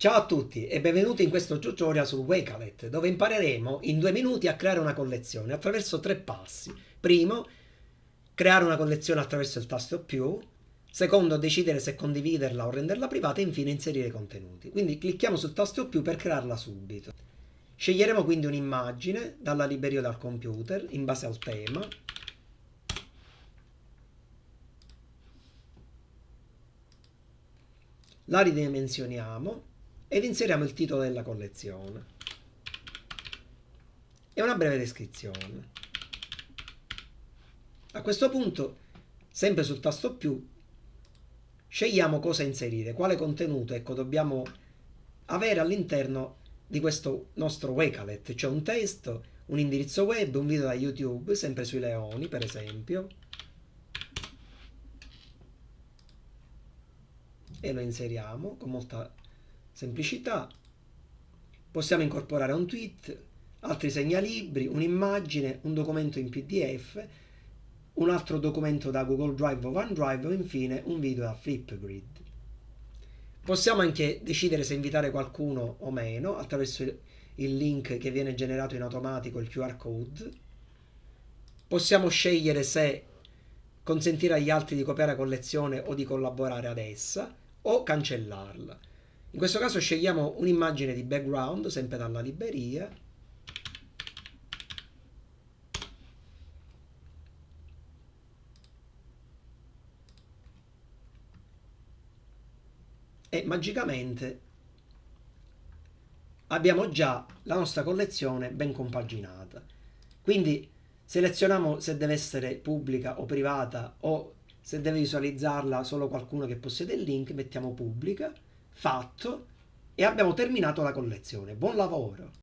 Ciao a tutti e benvenuti in questo tutorial sul Wakelet dove impareremo in due minuti a creare una collezione attraverso tre passi. Primo, creare una collezione attraverso il tasto più. Secondo, decidere se condividerla o renderla privata e infine inserire contenuti. Quindi clicchiamo sul tasto più per crearla subito. Sceglieremo quindi un'immagine dalla libreria o dal computer in base al tema. La ridimensioniamo ed inseriamo il titolo della collezione. E una breve descrizione. A questo punto, sempre sul tasto più, scegliamo cosa inserire, quale contenuto ecco, dobbiamo avere all'interno di questo nostro Wakelet, cioè un testo, un indirizzo web, un video da YouTube, sempre sui leoni per esempio, e lo inseriamo con molta semplicità. Possiamo incorporare un tweet, altri segnalibri, un'immagine, un documento in PDF, un altro documento da Google Drive o OneDrive o infine un video da Flipgrid. Possiamo anche decidere se invitare qualcuno o meno attraverso il link che viene generato in automatico, il QR code. Possiamo scegliere se consentire agli altri di copiare la collezione o di collaborare ad essa o cancellarla. In questo caso scegliamo un'immagine di background, sempre dalla libreria. E magicamente abbiamo già la nostra collezione ben compaginata. Quindi selezioniamo se deve essere pubblica o privata o se deve visualizzarla solo qualcuno che possiede il link, mettiamo pubblica fatto e abbiamo terminato la collezione. Buon lavoro!